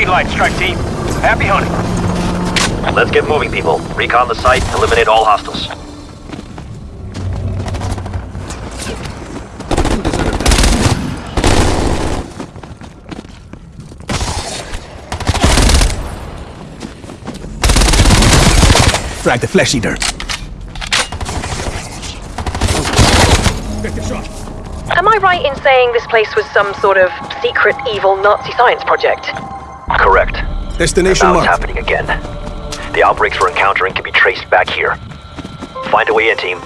green light, strike team. Happy hunting. Let's get moving, people. Recon the site, eliminate all hostiles. Frag the flesh eater. Am I right in saying this place was some sort of secret evil Nazi science project? Destination marked. happening again. The outbreaks we're encountering can be traced back here. Find a way in, team.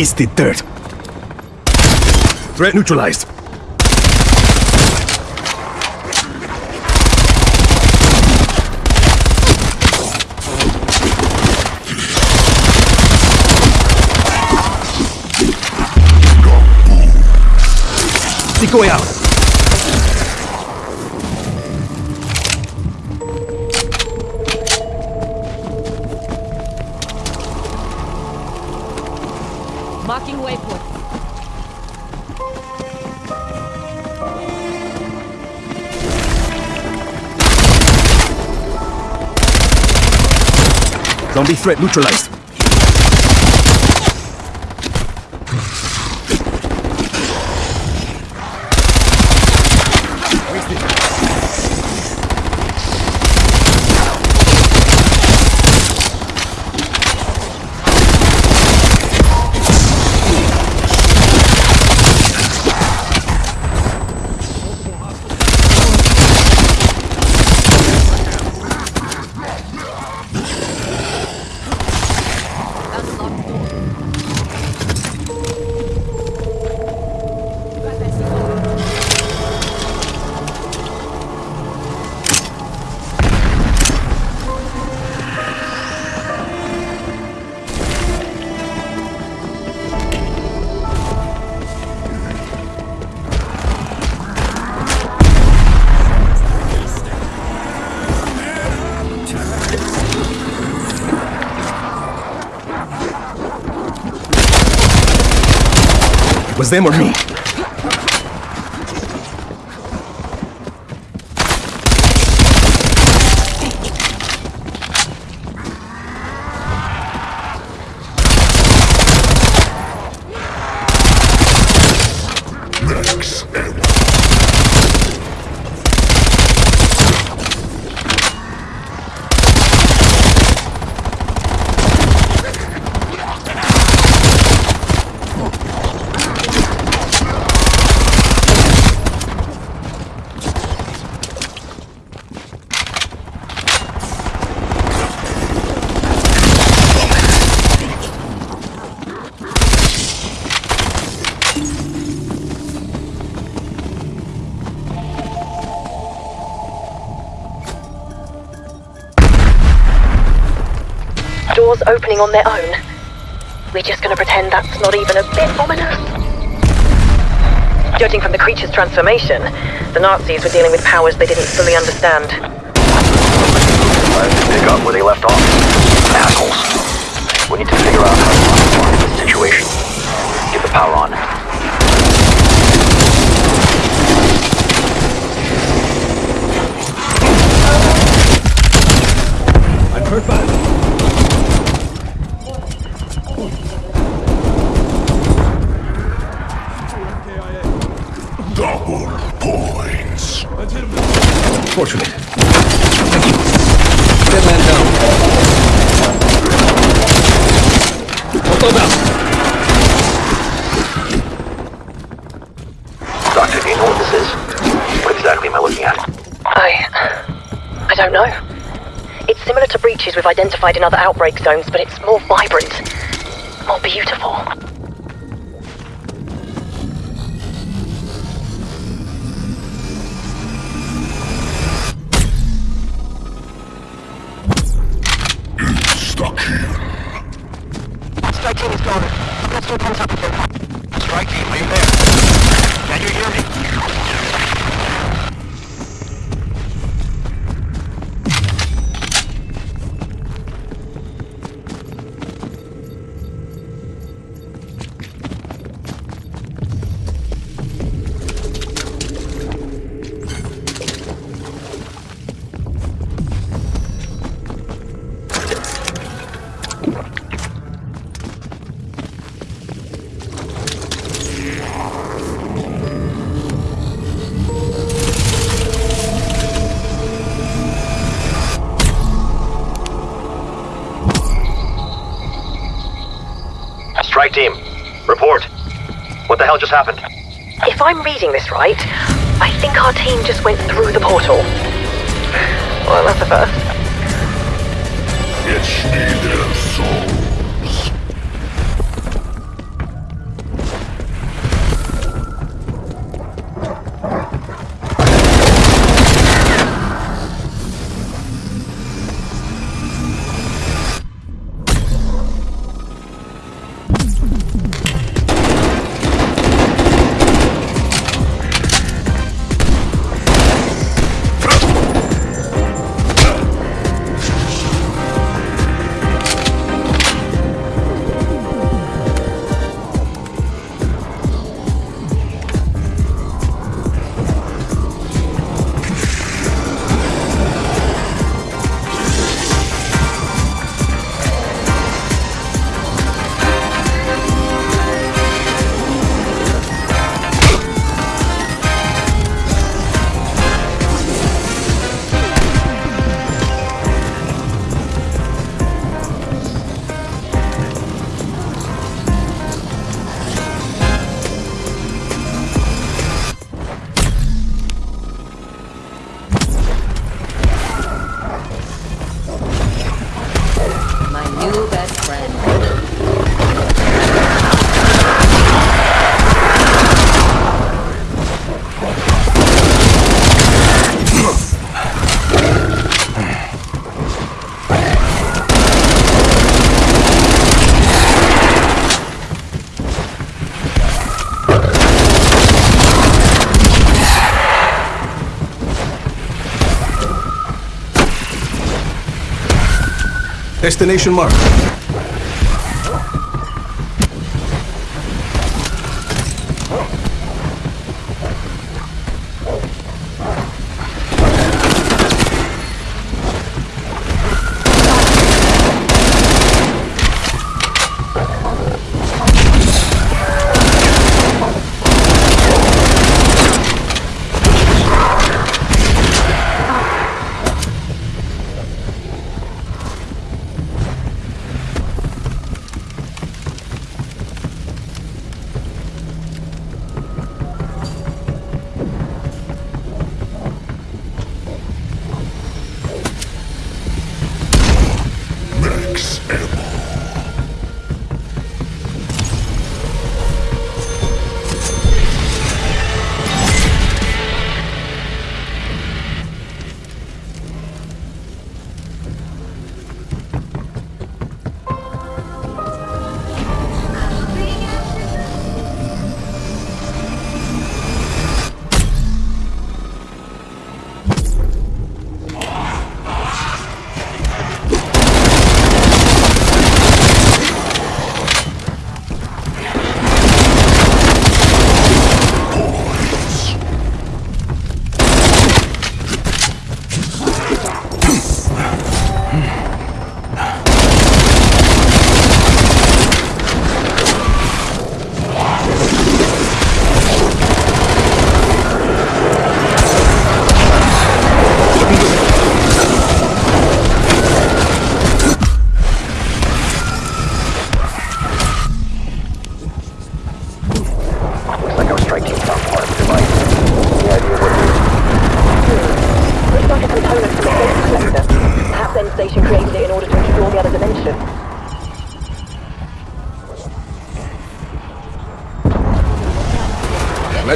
Keys did dirt. Threat neutralized. Decoy out. Marking waypoint. Zombie threat neutralized. Was them or me? Doors opening on their own. We're just gonna pretend that's not even a bit ominous. Judging from the creature's transformation, the Nazis were dealing with powers they didn't fully understand. Time to pick up where they left off. Assholes. We need to figure out how to respond this situation. Get the power on. I'm hurt badly. Fortunate. Thank you. Dead man down. Auto down. Doctor, do you know what this is? What exactly am I looking at? I. I don't know. It's similar to breaches we've identified in other outbreak zones, but it's more vibrant, more beautiful. Let's do contact with them. Strike team, you there? Can you hear me? What the hell just happened? If I'm reading this right, I think our team just went through the portal. Well, that's a first. It's in their Destination marked.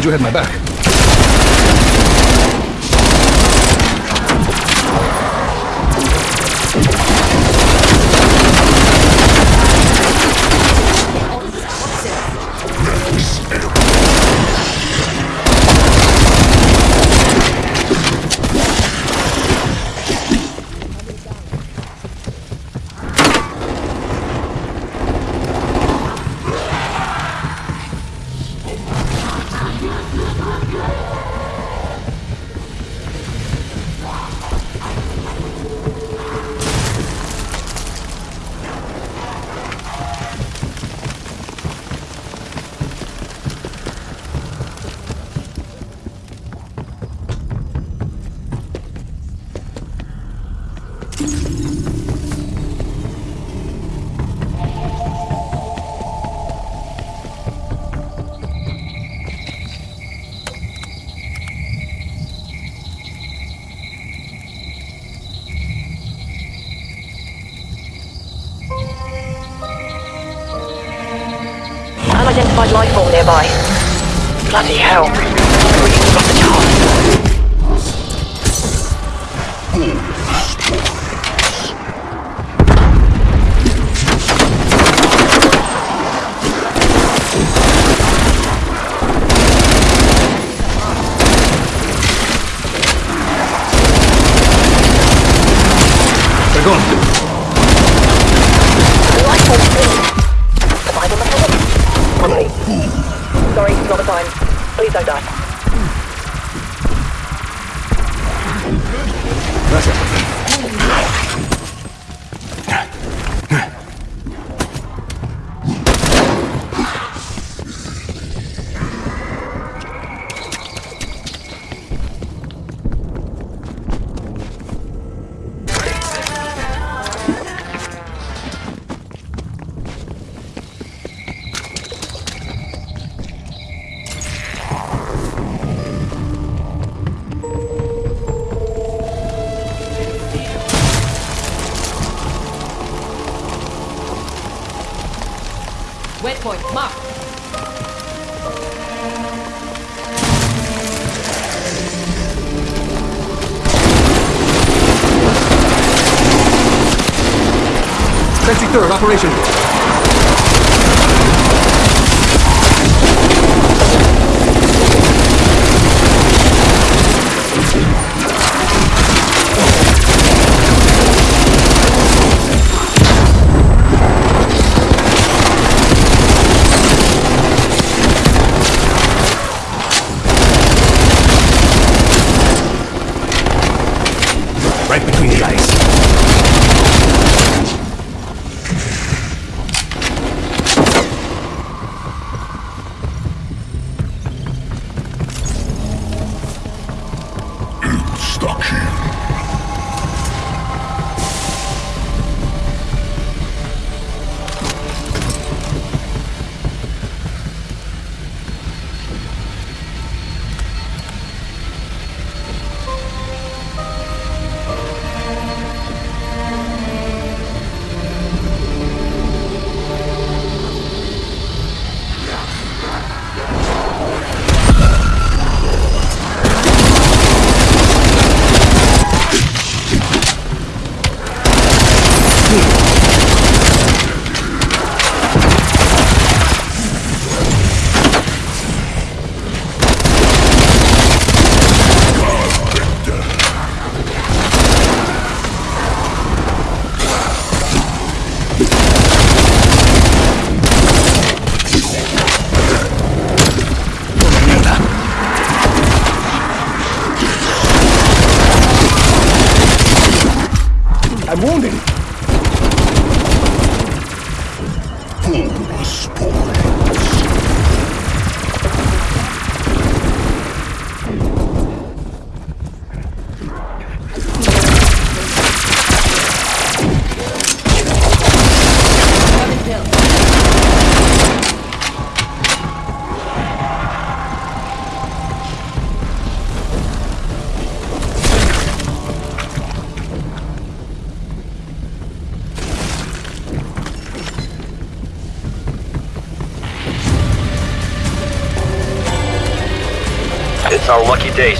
glad you had my back. Bloody hell. Waypoint marked. Sensing third, operation.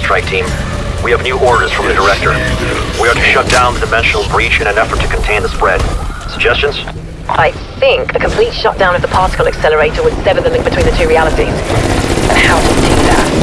Strike team. We have new orders from the director. We are to shut down the dimensional breach in an effort to contain the spread. Suggestions? I think the complete shutdown of the particle accelerator would sever the link between the two realities. And how to do that?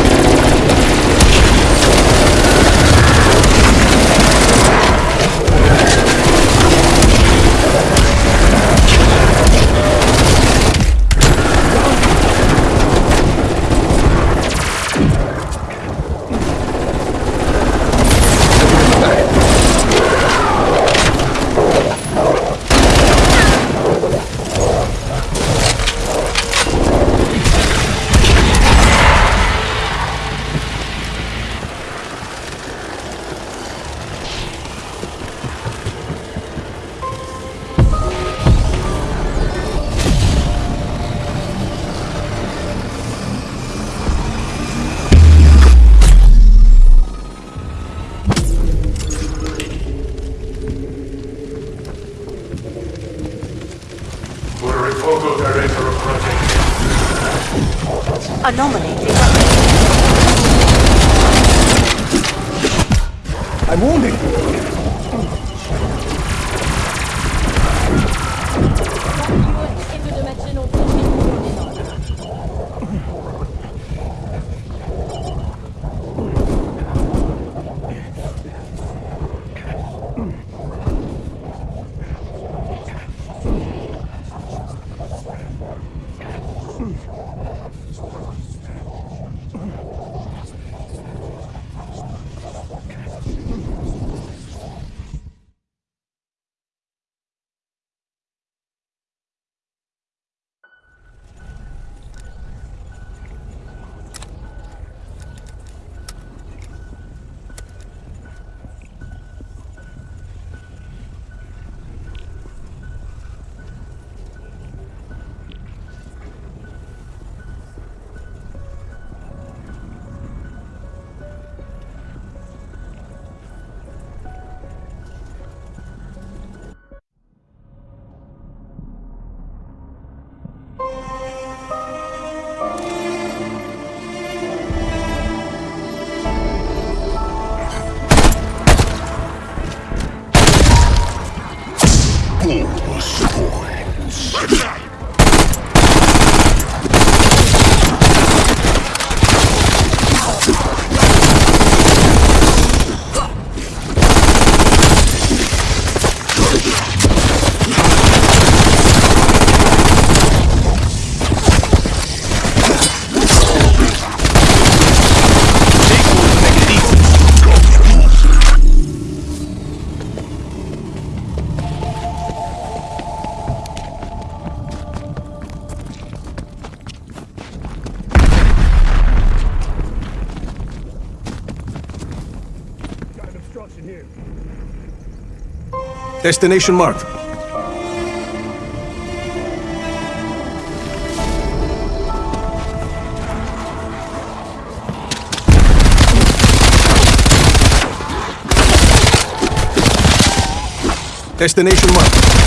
Hmm. Destination marked. Destination marked.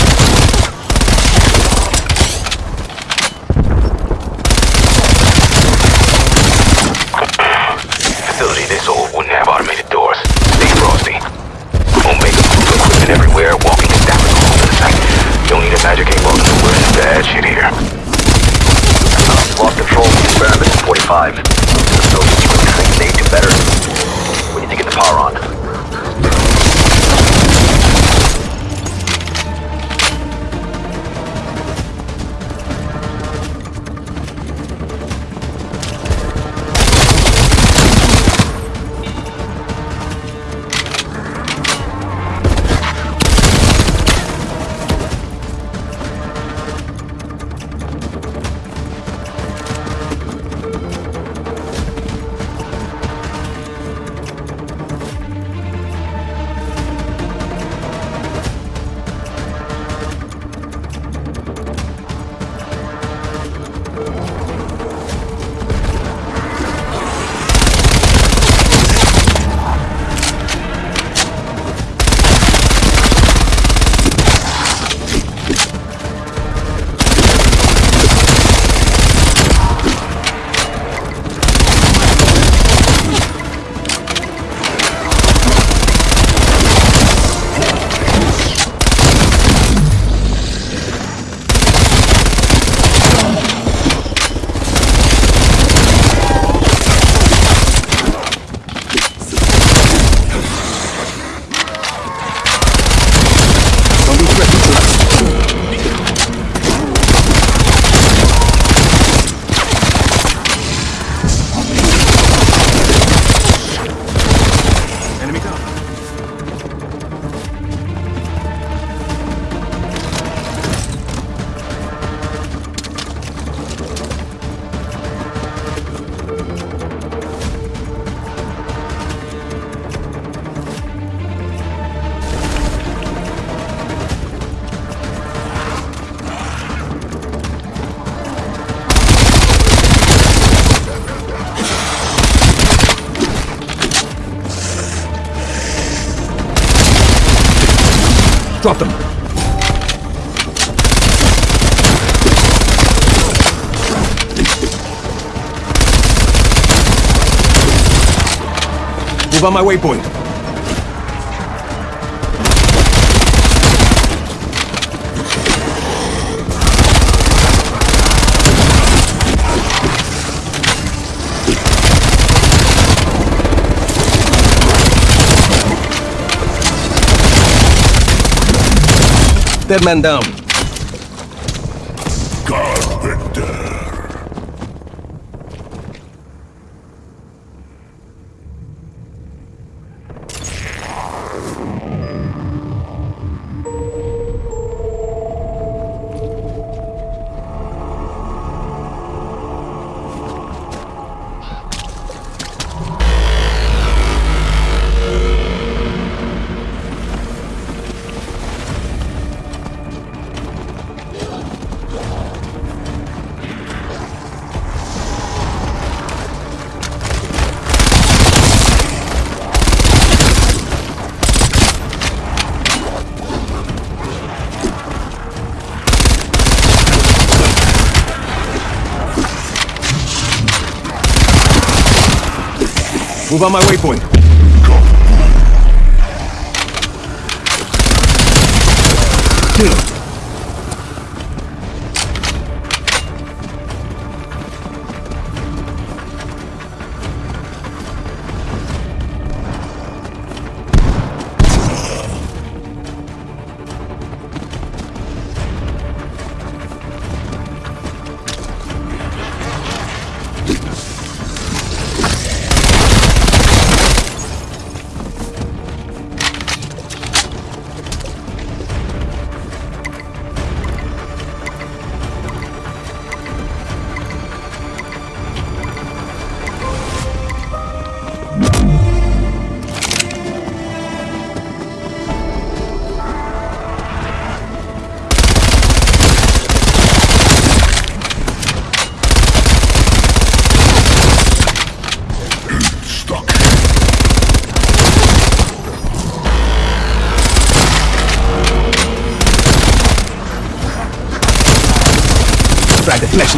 Drop them. Move on my waypoint. Dead man down. Move on my waypoint. Kill him.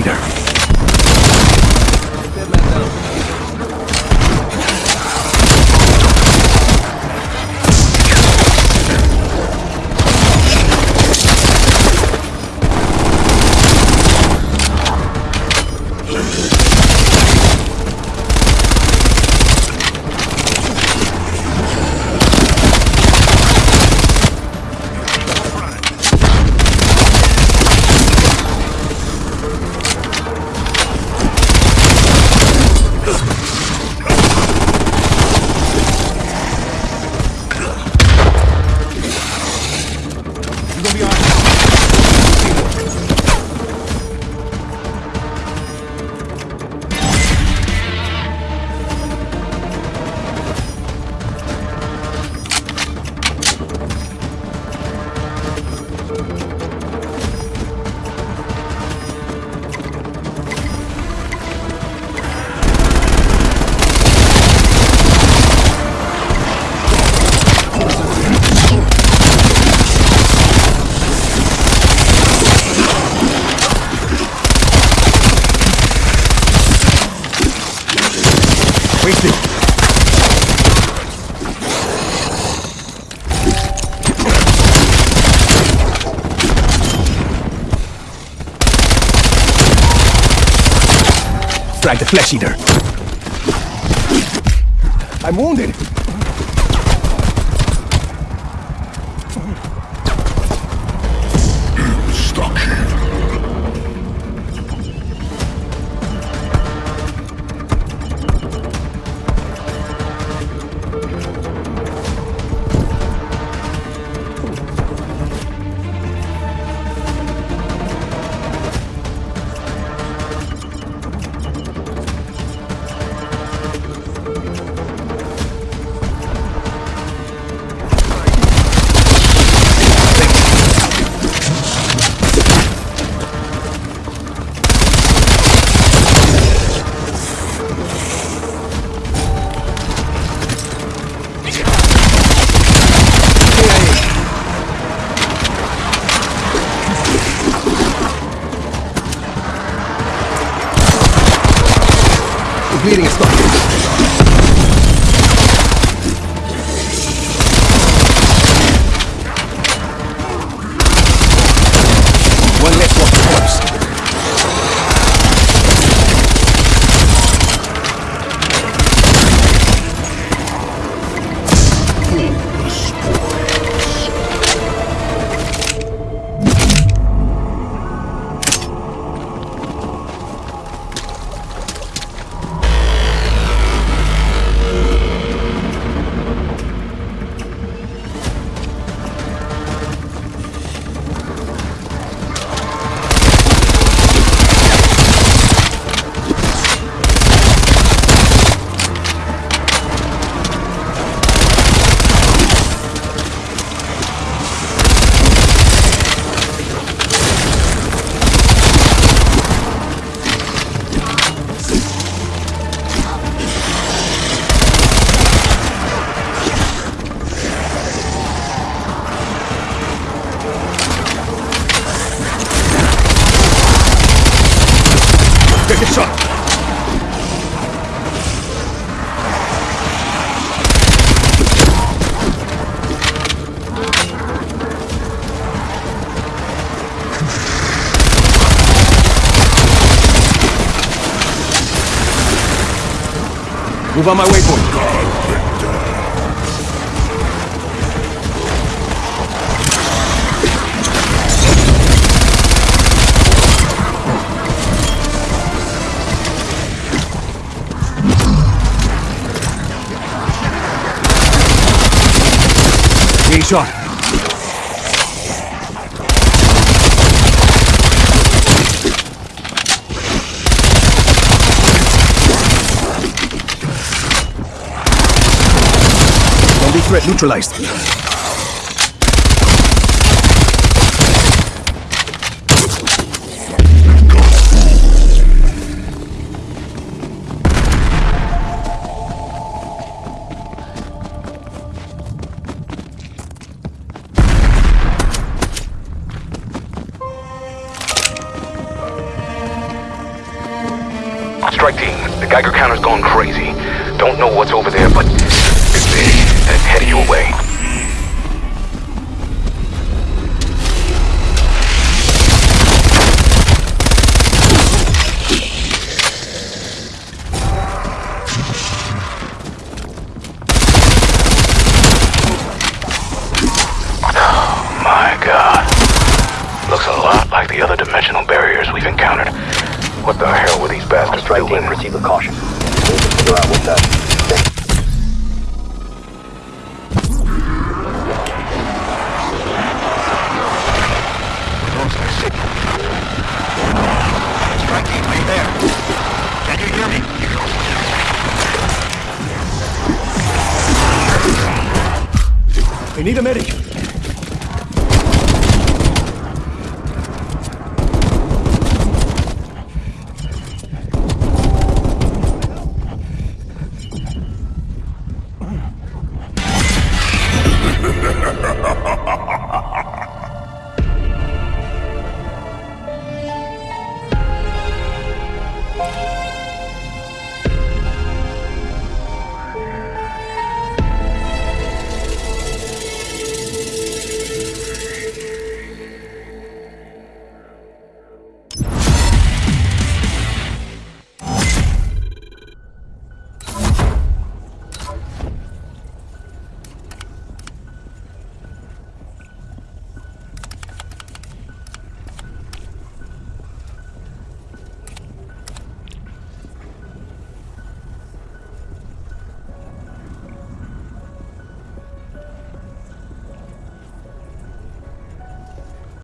Drag flesh eater. I'm wounded. Shot. Move on my waypoint. Shot. Zombie threat neutralized. Geiger counter's gone crazy. Don't know what's over there, but it's big, and headed your way. I need a medic.